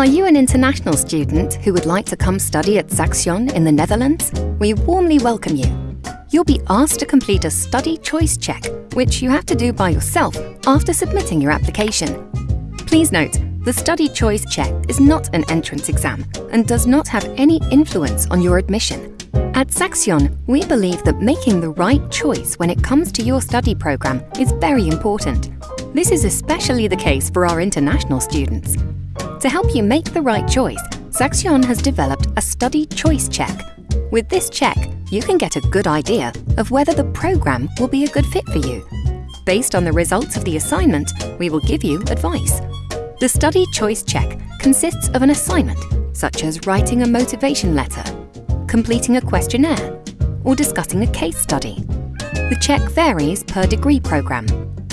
Are you an international student who would like to come study at Saxion in the Netherlands? We warmly welcome you. You'll be asked to complete a study choice check, which you have to do by yourself after submitting your application. Please note, the study choice check is not an entrance exam and does not have any influence on your admission. At Saxion, we believe that making the right choice when it comes to your study program is very important. This is especially the case for our international students. To help you make the right choice, Saxion has developed a study choice check. With this check, you can get a good idea of whether the program will be a good fit for you. Based on the results of the assignment, we will give you advice. The study choice check consists of an assignment, such as writing a motivation letter, completing a questionnaire, or discussing a case study. The check varies per degree program.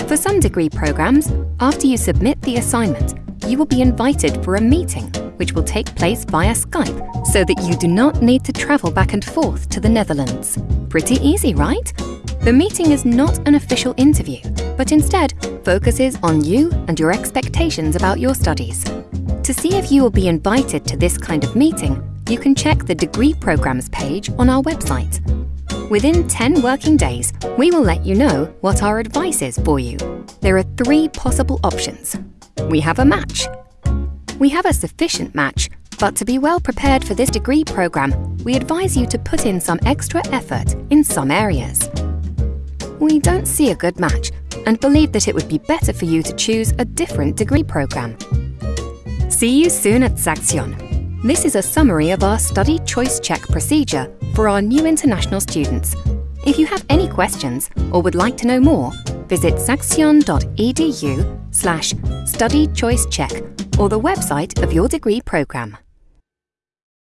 For some degree programs, after you submit the assignment, you will be invited for a meeting, which will take place via Skype, so that you do not need to travel back and forth to the Netherlands. Pretty easy, right? The meeting is not an official interview, but instead focuses on you and your expectations about your studies. To see if you will be invited to this kind of meeting, you can check the degree programs page on our website. Within 10 working days, we will let you know what our advice is for you. There are three possible options. We have a match. We have a sufficient match, but to be well prepared for this degree program, we advise you to put in some extra effort in some areas. We don't see a good match and believe that it would be better for you to choose a different degree program. See you soon at Saxion. This is a summary of our study choice check procedure for our new international students. If you have any questions or would like to know more, visit saxion.edu slash study choice check or the website of your degree programme.